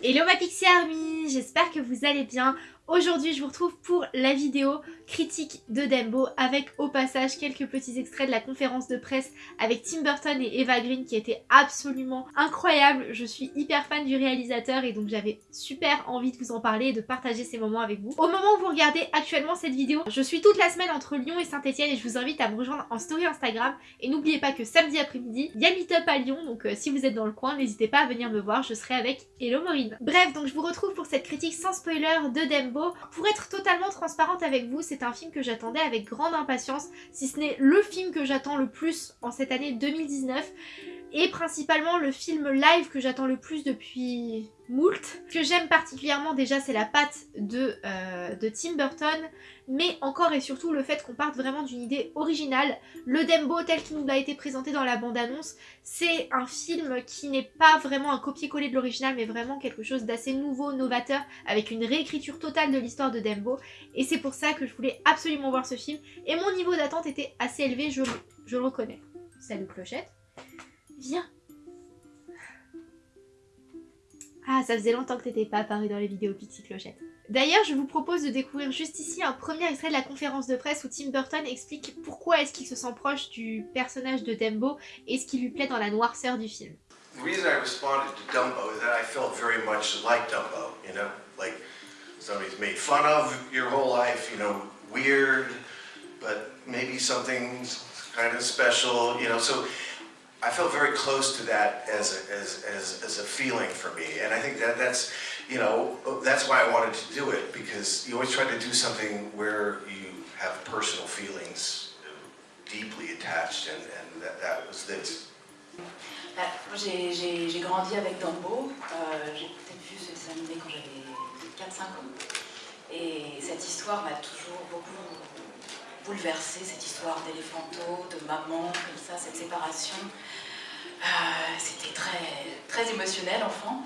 Hello ma Pixie Army, j'espère que vous allez bien. Aujourd'hui je vous retrouve pour la vidéo critique de Dembo avec au passage quelques petits extraits de la conférence de presse avec Tim Burton et Eva Green qui était absolument incroyable. Je suis hyper fan du réalisateur et donc j'avais super envie de vous en parler et de partager ces moments avec vous. Au moment où vous regardez actuellement cette vidéo, je suis toute la semaine entre Lyon et Saint-Etienne et je vous invite à me rejoindre en story Instagram et n'oubliez pas que samedi après-midi, il y a Meetup à Lyon donc euh, si vous êtes dans le coin, n'hésitez pas à venir me voir, je serai avec Hello Maureen. Bref, donc je vous retrouve pour cette critique sans spoiler de Dembo pour être totalement transparente avec vous, c'est un film que j'attendais avec grande impatience, si ce n'est le film que j'attends le plus en cette année 2019 et principalement le film live que j'attends le plus depuis moult. Ce que j'aime particulièrement déjà c'est la patte de, euh, de, Tim Burton, mais encore et surtout le fait qu'on parte vraiment d'une idée originale. Le Dembo tel qu'il nous a été présenté dans la bande-annonce, c'est un film qui n'est pas vraiment un copier-coller de l'original, mais vraiment quelque chose d'assez nouveau, novateur, avec une réécriture totale de l'histoire de Dembo, et c'est pour ça que je voulais absolument voir ce film, et mon niveau d'attente était assez élevé, je, je le reconnais. Salut Clochette Viens Ah, ça faisait longtemps que t'étais pas apparu dans les vidéos Pixie Clochette. D'ailleurs, je vous propose de découvrir juste ici un premier extrait de la conférence de presse où Tim Burton explique pourquoi est-ce qu'il se sent proche du personnage de Dumbo et ce qui lui plaît dans la noirceur du film. The reason I responded to Dumbo is that I felt very much like Dumbo, you know, like somebody's made fun of your whole life, you know, weird, but maybe something's kind of special, you know, so I felt very close to that as a, as, as, as a feeling for me. And I think that that's, you know, that's why I wanted to do it, because you always try to do something where you have personal feelings deeply attached, and, and that, that was this. Bah, j'ai grandi avec Dumbo, euh, j'ai peut-être vu ce dessin animé quand j'avais 4-5 ans, et cette histoire m'a toujours beaucoup bouleversée, cette histoire d'éléphanto, de maman, comme ça, cette séparation. Euh, C'était très, très émotionnel, enfant.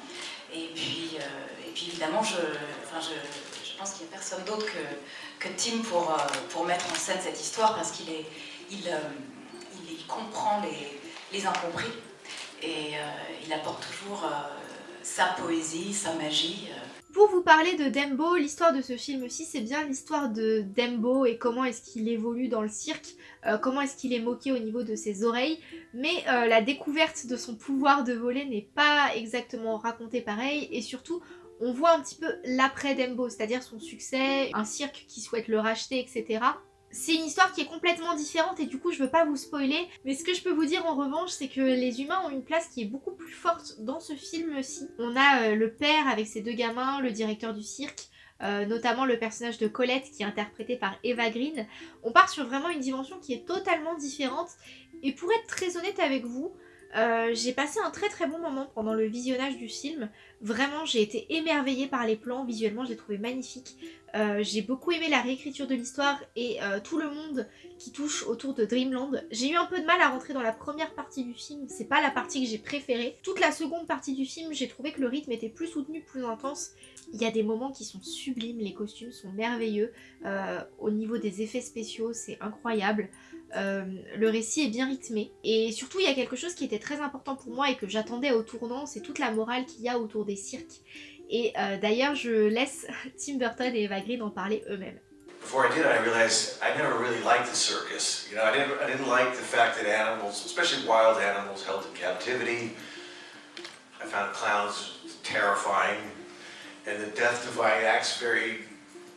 Et puis, euh, et puis évidemment, je, enfin, je, je pense qu'il n'y a personne d'autre que, que, Tim pour, euh, pour mettre en scène cette histoire, parce qu'il est, il, il, il, comprend les, les incompris, et il apporte toujours sa poésie, sa magie. Pour vous parler de Dembo, l'histoire de ce film aussi, c'est bien l'histoire de Dembo et comment est-ce qu'il évolue dans le cirque, euh, comment est-ce qu'il est moqué au niveau de ses oreilles, mais euh, la découverte de son pouvoir de voler n'est pas exactement racontée pareil, et surtout, on voit un petit peu l'après Dembo, c'est-à-dire son succès, un cirque qui souhaite le racheter, etc. C'est une histoire qui est complètement différente et du coup je veux pas vous spoiler, mais ce que je peux vous dire en revanche c'est que les humains ont une place qui est beaucoup plus forte dans ce film-ci. On a euh, le père avec ses deux gamins, le directeur du cirque, euh, notamment le personnage de Colette qui est interprété par Eva Green. On part sur vraiment une dimension qui est totalement différente et pour être très honnête avec vous, euh, j'ai passé un très très bon moment pendant le visionnage du film. Vraiment, j'ai été émerveillée par les plans. Visuellement, je les trouvais magnifiques. Euh, j'ai beaucoup aimé la réécriture de l'histoire et euh, tout le monde qui touche autour de Dreamland. J'ai eu un peu de mal à rentrer dans la première partie du film. C'est pas la partie que j'ai préférée. Toute la seconde partie du film, j'ai trouvé que le rythme était plus soutenu, plus intense. Il y a des moments qui sont sublimes. Les costumes sont merveilleux. Au niveau des effets spéciaux, c'est incroyable. Euh, le récit est bien rythmé. Et surtout, il y a quelque chose qui était très important pour moi et que j'attendais au tournant, c'est toute la morale qu'il y a autour des cirques. Et euh, d'ailleurs, je laisse Tim Burton et Eva Green en parler eux-mêmes. Before I did, I realized I never really liked the circus. You know, I didn't, I didn't like the fact that animals, especially wild animals, held in captivity. I found clowns terrifying, and the death defying acts very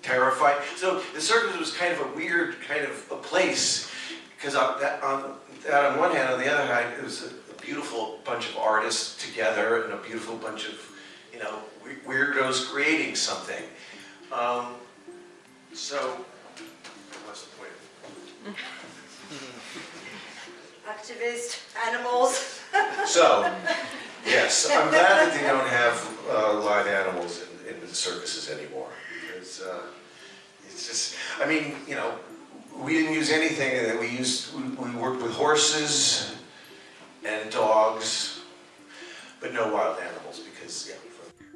terrifying. So the circus was kind of a weird kind of a place because on, that, on, that on one hand, on the other hand, it was a, a, beautiful bunch of artists together and a beautiful bunch of, you know, weirdos creating something. Um, so, what's the point? Activist, animals. so, yes, I'm glad that they don't have uh, live animals in, in, the circuses anymore. Because uh, it's just, I mean, you know, we didn't use anything that we used, we, worked with horses and dogs, but no wild animals because.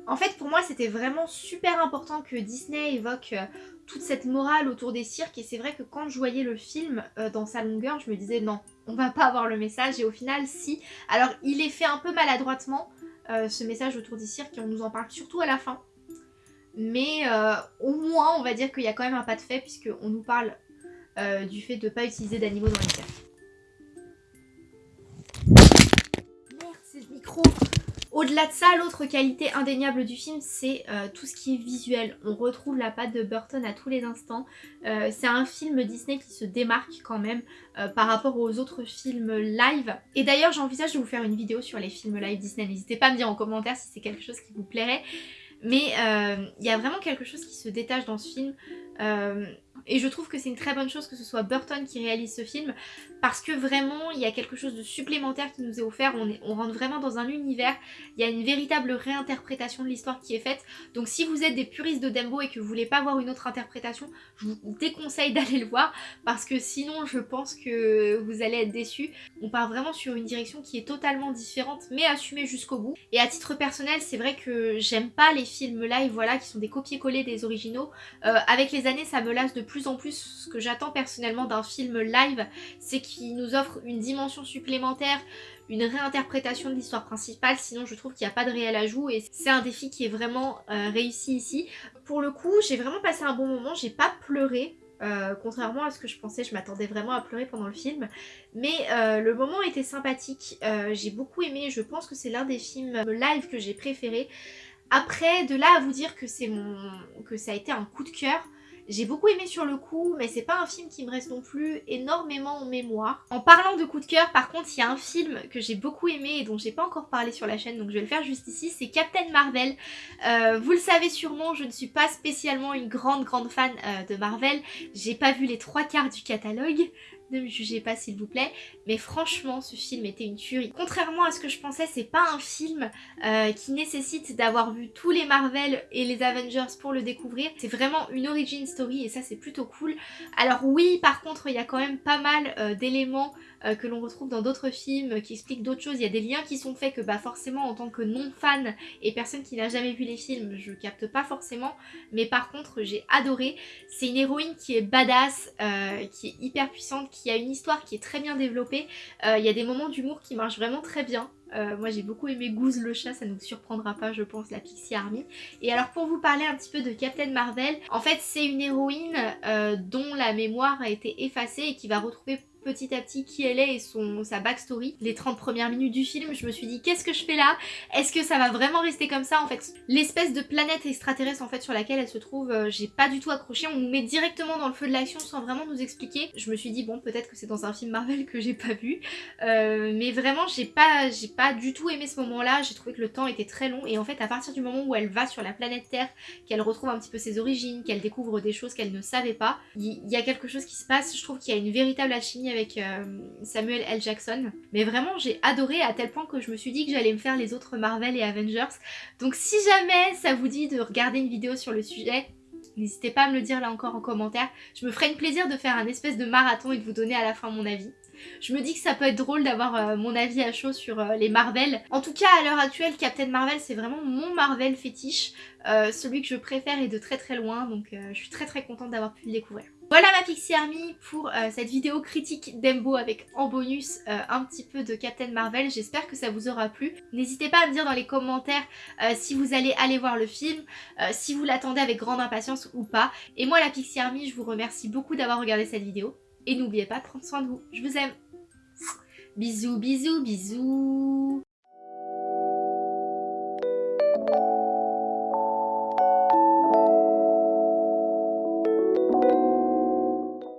En fait, pour moi, c'était vraiment super important que Disney évoque euh, toute cette morale autour des cirques et c'est vrai que quand je voyais le film euh, dans sa longueur, je me disais non, on va pas avoir le message et au final, si. Alors, il est fait un peu maladroitement, euh, ce message autour du cirque et on nous en parle surtout à la fin. Mais au moins, on va dire qu'il y a quand même un pas de fait puisqu'on nous parle euh, du fait de ne pas utiliser d'animaux dans les cirques. Merde, c'est le micro au-delà de ça, l'autre qualité indéniable du film, c'est euh, tout ce qui est visuel. On retrouve la patte de Burton à tous les instants. Euh, c'est un film Disney qui se démarque quand même par rapport aux autres films live. Et d'ailleurs, j'envisage de vous faire une vidéo sur les films live Disney. N'hésitez pas à me dire en commentaire si c'est quelque chose qui vous plairait. Mais il y a vraiment quelque chose qui se détache dans ce film. Et je trouve que c'est une très bonne chose que ce soit Burton qui réalise ce film parce que vraiment il y a quelque chose de supplémentaire qui nous est offert, on, on rentre vraiment dans un univers, il y a une véritable réinterprétation de l'histoire qui est faite. Donc si vous êtes des puristes de Dembo et que vous voulez pas voir une autre interprétation, je vous déconseille d'aller le voir parce que sinon je pense que vous allez être déçus. On part vraiment sur une direction qui est totalement différente mais assumée jusqu'au bout. Et à titre personnel c'est vrai que j'aime pas les films live voilà qui sont des copier-coller des originaux. Euh, avec les années ça me lasse de plus en plus ce que j'attends personnellement d'un film live, c'est qu'il nous offre une dimension supplémentaire, une réinterprétation de l'histoire principale, sinon je trouve qu'il n'y a pas de réel ajout et c'est un défi qui est vraiment euh, réussi ici. Pour le coup, j'ai vraiment passé un bon moment, j'ai pas pleuré, euh, contrairement à ce que je pensais, je m'attendais vraiment à pleurer pendant le film. Mais euh, le moment était sympathique, j'ai beaucoup aimé, je pense que c'est l'un des films live que j'ai préféré. Après, de là à vous dire que mon que ça a été un coup de cœur, j'ai beaucoup aimé sur le coup, mais c'est pas un film qui me reste non plus énormément en mémoire. En parlant de coup de cœur, par contre, il y a un film que j'ai beaucoup aimé et dont j'ai pas encore parlé sur la chaîne, donc je vais le faire juste ici, c'est Captain Marvel. Euh, vous le savez sûrement, je ne suis pas spécialement une grande grande fan euh, de Marvel. J'ai pas vu les trois quarts du catalogue, ne me jugez pas s'il vous plaît, mais franchement ce film était une tuerie. Contrairement à ce que je pensais, c'est pas un film euh, qui nécessite d'avoir vu tous les Marvel et les Avengers pour le découvrir, c'est vraiment une origin story et ça c'est plutôt cool. Alors oui par contre il y a quand même pas mal euh, d'éléments euh, que l'on retrouve dans d'autres films qui expliquent d'autres choses, il y a des liens qui sont faits que bah forcément en tant que non-fan et personne qui n'a jamais vu les films, je capte pas forcément, mais par contre j'ai adoré. C'est une héroïne qui est badass, qui est hyper puissante, qui a une histoire qui est très bien développée. Euh, il y a des moments d'humour qui marchent vraiment très bien. Euh, moi j'ai beaucoup aimé Goose le chat, ça ne nous surprendra pas je pense la Pixie Army. Et alors pour vous parler un petit peu de Captain Marvel, en fait c'est une héroïne euh, dont la mémoire a été effacée et qui va retrouver petit à petit qui elle est et son, sa backstory. Les 30 premières minutes du film, je me suis dit qu'est-ce que je fais là? Est-ce que ça va vraiment rester comme ça En fait, l'espèce de planète extraterrestre en fait sur laquelle elle se trouve, euh, j'ai pas du tout accroché. On nous met directement dans le feu de l'action sans vraiment nous expliquer. Je me suis dit bon peut-être que c'est dans un film Marvel que j'ai pas vu. Euh, mais vraiment j'ai pas, du tout aimé ce moment-là. J'ai trouvé que le temps était très long et en fait à partir du moment où elle va sur la planète Terre, qu'elle retrouve un petit peu ses origines, qu'elle découvre des choses qu'elle ne savait pas, il y, y, a quelque chose qui se passe. Je trouve qu'il y a une véritable alchimie avec euh, Samuel L. Jackson. Mais vraiment, j'ai adoré à tel point que je me suis dit que j'allais me faire les autres Marvel et Avengers. Donc si jamais ça vous dit de regarder une vidéo sur le sujet, N'hésitez pas à me le dire là encore en commentaire. Je me ferai une plaisir de faire un espèce de marathon et de vous donner à la fin mon avis. Je me dis que ça peut être drôle d'avoir euh, mon avis à chaud sur euh, les Marvel. En tout cas, à l'heure actuelle, Captain Marvel, c'est vraiment mon Marvel fétiche. Euh, celui que je préfère est de très très loin, donc je suis très très contente d'avoir pu le découvrir. Voilà ma Pixie Army pour cette vidéo critique d'Embo avec en bonus un petit peu de Captain Marvel. J'espère que ça vous aura plu. N'hésitez pas à me dire dans les commentaires si vous allez aller voir le film, si vous l'attendez avec grande impatience ou pas. Et moi la Pixie Army, je vous remercie beaucoup d'avoir regardé cette vidéo. Et n'oubliez pas de prendre soin de vous. Je vous aime. Bisous, bisous, bisous.